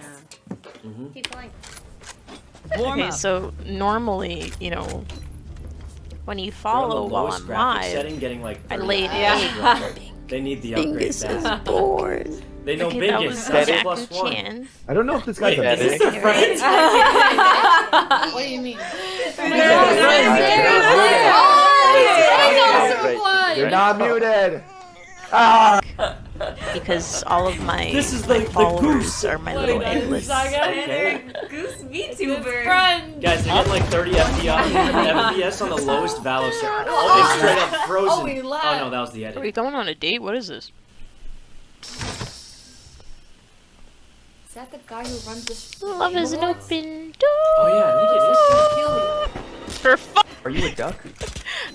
Thanks. Mhm. Keep going. Warm Okay, up. so normally, you know, when you They're the follow while lowest I'm live, setting, getting like I 30 laid FPS. egg. They need the upgrade Bingus is fast. bored. They know Okay, that Bingus. was That's Jack plus one. Chan. I don't know if this guy's Wait, a is this dick. friend? What do you mean? You're not muted. Ah! Because all of my, This is my the- the followers goose. are my little eggless. Okay. Goose VTuber. Guys, they get like 30 FPS, FPS on the lowest Valo server. Oh, it's straight up frozen. Oh, Oh no, that was the edit. Are edit. we going on a date? What is this? Is that the guy who runs the Love is an open door. Oh yeah, I think it is. For fu- Are you a duck?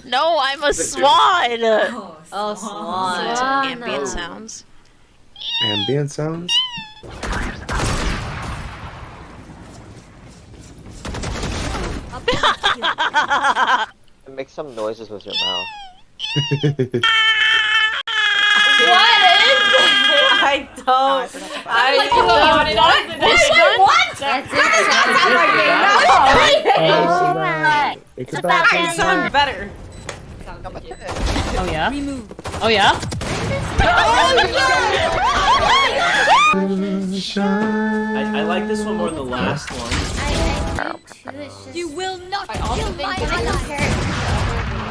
No, I'm a swan. Oh, Listen to Swan. ambient oh. sounds. Ambient sounds? Make some noises with your mouth. I don't. I This one? It's about I sound better. Oh yeah? Oh yeah? I, I like this one more than the last one. I do too. It's just. You will not kill my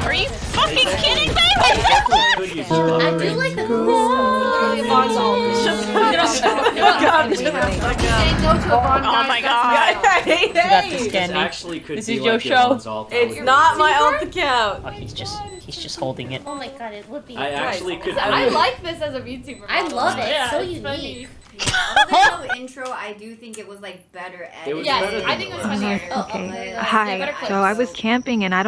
Are you fucking kidding me? I definitely could use this I upgrade. do like the Oh my god. Hey, You got this, hey. This actually could This be is like your the show. Alon's alt. I It's not my alt account. Oh, he's just he's just holding it. Oh my god, it would be. I actually could. I like this as a VTuber. I love it. Yeah, so it's unique. funny. Although the intro, I do think it was like better edited. It was Yes, I think it was last funnier. Okay. my God. They Hi. So I was camping and I don't